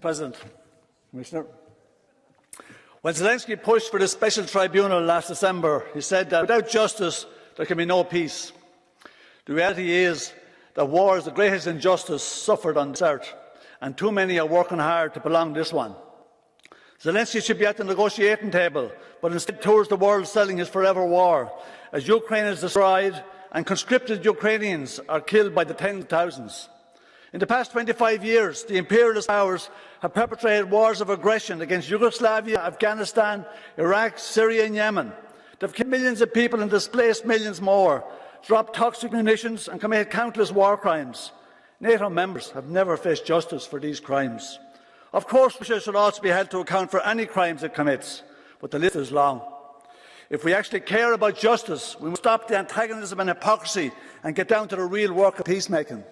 President, Commissioner. When Zelensky pushed for the special tribunal last December, he said that without justice there can be no peace. The reality is that war is the greatest injustice suffered on this earth, and too many are working hard to prolong this one. Zelensky should be at the negotiating table, but instead tours the world selling his forever war, as Ukraine is destroyed and conscripted Ukrainians are killed by the tens of thousands. In the past 25 years, the imperialist powers have perpetrated wars of aggression against Yugoslavia, Afghanistan, Iraq, Syria and Yemen. They've killed millions of people and displaced millions more, dropped toxic munitions and committed countless war crimes. NATO members have never faced justice for these crimes. Of course, Russia should also be held to account for any crimes it commits, but the list is long. If we actually care about justice, we must stop the antagonism and hypocrisy and get down to the real work of peacemaking.